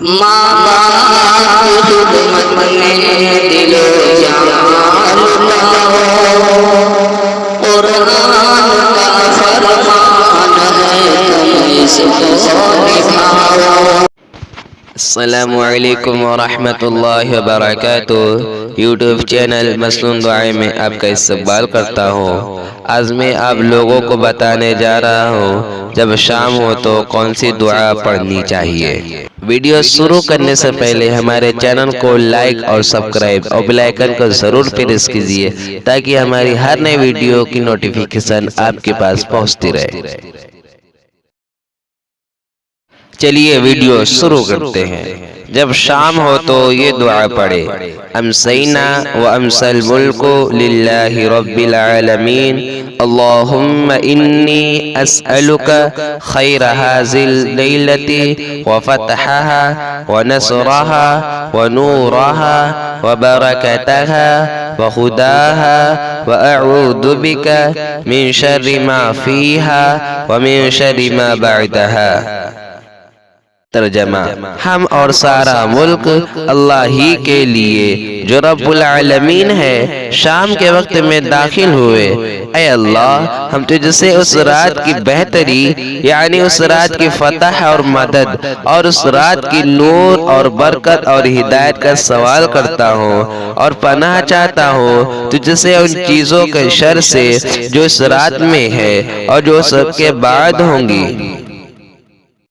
ماں باپ کی خدمت میں دل جان لگاؤ قرآن کا فرمان ہے تم اس کو نبھاؤ السلام علیکم ورحمۃ اللہ وبرکاتہ یوٹیوب چینل مسنون دعائیں میں آپ کا استقبال کرتا ہوں۔ آج میں آپ لوگوں کو بتانے جا رہا ہوں جب شام ہو تو کون سی دعا پڑھنی چاہیے۔ ویڈیو شروع کرنے سے پہلے ہمارے چینل کو لائک اور سبسکرائب اور بلائکن کو ضرور پریس کیجیے تاکہ ہماری ہر نئے ویڈیو کی نوٹیفیکیشن آپ کے پاس پہنچتی رہے۔ چلیے ویڈیو شروع کرتے ہیں۔ جب شام ہو تو یہ دعا پڑھے۔ امسینا و امسل الملک للہ رب العالمین۔ اللہم انی اسألک خیر حازل لیلتی و فتحها و نصرها و نورها و برکتها و خداها و اعوذ بک من شر ما فیها و من شر ما بعدها ترجمہ ہم اور سارا ملک اللہ ہی کے لیے جو رب العالمین ہے شام کے وقت میں داخل ہوئے۔ اے اللہ ہم تجھ سے اس رات کی بہتری یعنی اس رات کی فتح اور مدد اور اس رات کی نور اور برکت اور ہدایت کا سوال کرتا ہوں اور پناہ چاہتا ہوں تجھ سے ان چیزوں کے شر سے جو اس رات میں ہے اور جو سب کے بعد ہوں گی۔